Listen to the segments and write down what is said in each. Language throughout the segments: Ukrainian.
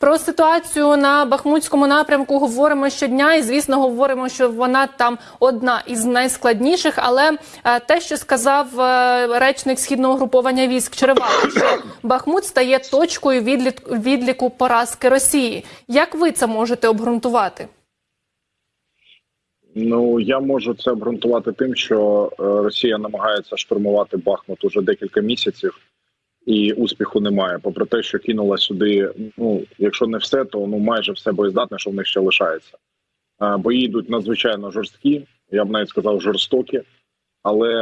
Про ситуацію на Бахмутському напрямку говоримо щодня, і звісно, говоримо, що вона там одна із найскладніших. Але е, те, що сказав е, речник східного груповання військ Черевало, що Бахмут стає точкою відлік- відліку поразки Росії. Як ви це можете обґрунтувати? Ну я можу це обґрунтувати тим, що е, Росія намагається штурмувати Бахмут уже декілька місяців, і успіху немає. Попри те, що кинула сюди, ну якщо не все, то ну майже все боєздатне, що в них ще лишається. Бої йдуть надзвичайно жорсткі, я б навіть сказав жорстокі, але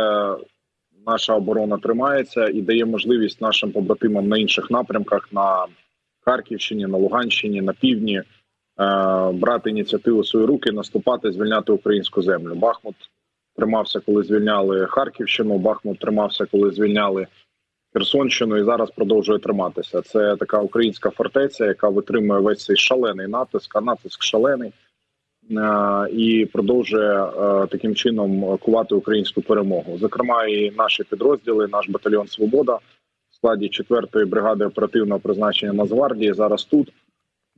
наша оборона тримається і дає можливість нашим побратимам на інших напрямках на Харківщині, на Луганщині, на півдні е, брати ініціативу в свої руки, наступати, звільняти українську землю. Бахмут тримався, коли звільняли Харківщину. Бахмут тримався, коли звільняли Херсонщину, і зараз продовжує триматися. Це така українська фортеця, яка витримує весь цей шалений натиск, а натиск шалений. е, І продовжує е, таким чином кувати українську перемогу. Зокрема, і наші підрозділи, наш батальйон Свобода в складі 4-ї бригади оперативного призначення Нацгвардії зараз тут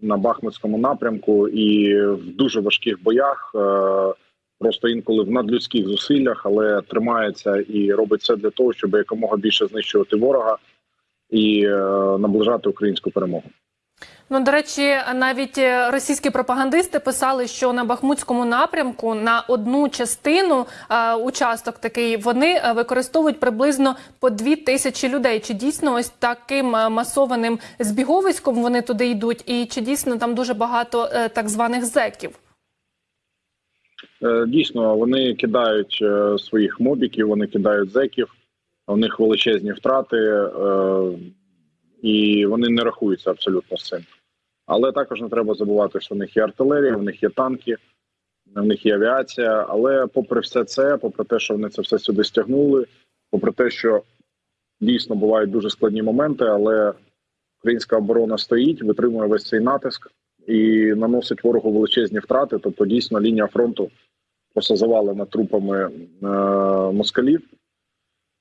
на Бахмутському напрямку, і в дуже важких боях, е, просто інколи в надлюдських зусиллях, але тримається і робить все для того, щоб якомога більше знищувати ворога і е, наближати українську перемогу. Ну, до речі, навіть е, російські пропагандисти писали, що на Бахмутському напрямку на одну частину е, участок такий вони е, використовують приблизно по дві тисячі людей. Чи дійсно ось таким масованим збіговиськом вони туди йдуть, і чи дійсно там дуже багато е, так званих зеків? Е, Дійсно, вони кидають е, своїх мобіків, вони кидають зеків, у них величезні втрати, е, і вони не рахуються абсолютно з цим. Але також не треба забувати, що в них є артилерія, в них є танки, в них є авіація. Але попри все це, попри те, що вони це все сюди стягнули, попри те, що дійсно бувають дуже складні моменти, але українська оборона стоїть, витримує весь цей натиск і наносить ворогу величезні втрати. Тобто, дійсно, лінія фронту просто завалена трупами е, москалів,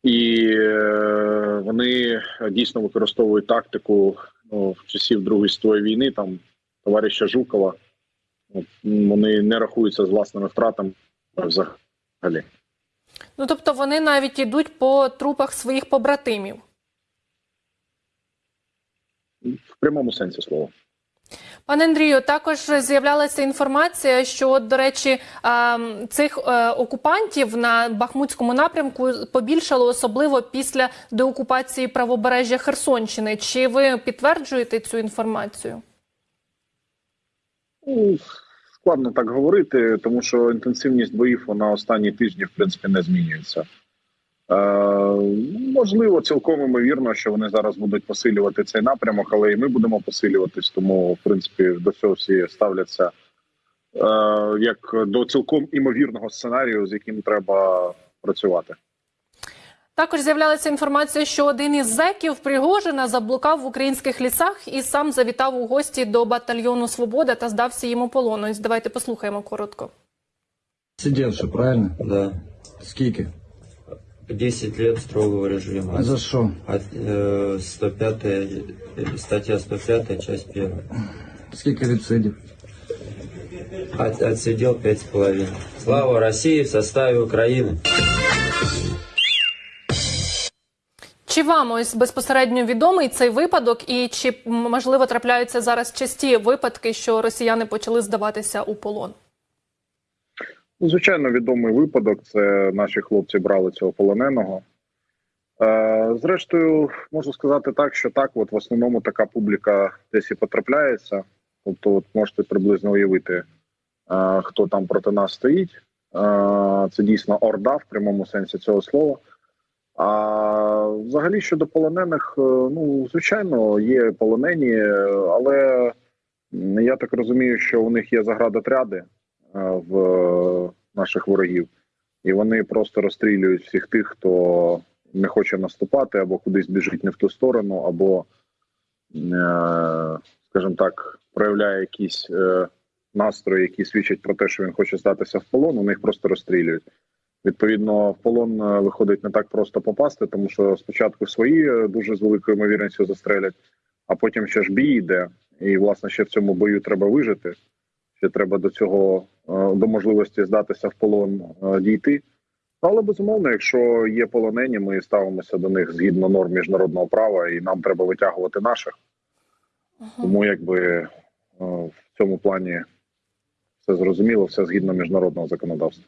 і е, вони дійсно використовують тактику ну, в часів Другої світової війни, там товариша Жукова. От, Вони не рахуються з власними втратами взагалі. Ну тобто вони навіть йдуть по трупах своїх побратимів. В прямому сенсі слова. Пане Андрію, також з'являлася інформація, що от, до речі, цих е, окупантів на Бахмутському напрямку побільшало особливо після деокупації правобережжя Херсонщини. Чи ви підтверджуєте цю інформацію? Ну, складно так говорити, тому що інтенсивність боїв на останні тижні в принципі не змінюється. Е, можливо, цілком імовірно, що вони зараз будуть посилювати цей напрямок, але і ми будемо посилюватись, тому в принципі до цього всі ставляться е, як до цілком імовірного сценарію, з яким треба працювати. Також з'являлася інформація, що один із зеків Пригожина заблукав в українських лісах і сам завітав у гості до батальйону Свобода та здався йому полону. Давайте послухаємо коротко. Сидевший, правильно? Да. Скільки? 10 лет строгого режима. А за що? От, э, 105 э, статья 105, часть 1. Скільки відсидів? От, отсидел пять с половиной. Слава России в составе Украины. Чи вам ось безпосередньо відомий цей випадок, і чи м, можливо трапляються зараз часті випадки, що росіяни почали здаватися у полон? Ну, Звичайно, відомий випадок. Це наші хлопці брали цього полоненого. Е, Зрештою, можу сказати так, що так, от в основному така публіка десь і потрапляється. Тобто, от можете приблизно уявити, е, хто там проти нас стоїть. Е, Це дійсно орда в прямому сенсі цього слова. А взагалі щодо полонених, ну звичайно, є полонені, але я так розумію, що у них є заградотряди в е, наших ворогів, і вони просто розстрілюють всіх тих, хто не хоче наступати, або кудись біжить не в ту сторону, або, е, скажімо так, проявляє якісь е, настрої, які свідчать про те, що він хоче здатися в полон. Вони їх просто розстрілюють. Відповідно, в полон е, виходить не так просто попасти, тому що спочатку свої е, дуже з великою ймовірністю застрелять, а потім ще ж бій йде. і власне ще в цьому бою треба вижити. Ще треба до цього е, до можливості здатися в полон е, дійти. Але безумовно, якщо є полонені, ми ставимося до них згідно норм міжнародного права, і нам треба витягувати наших. Тому якби е, в цьому плані все зрозуміло, все згідно міжнародного законодавства.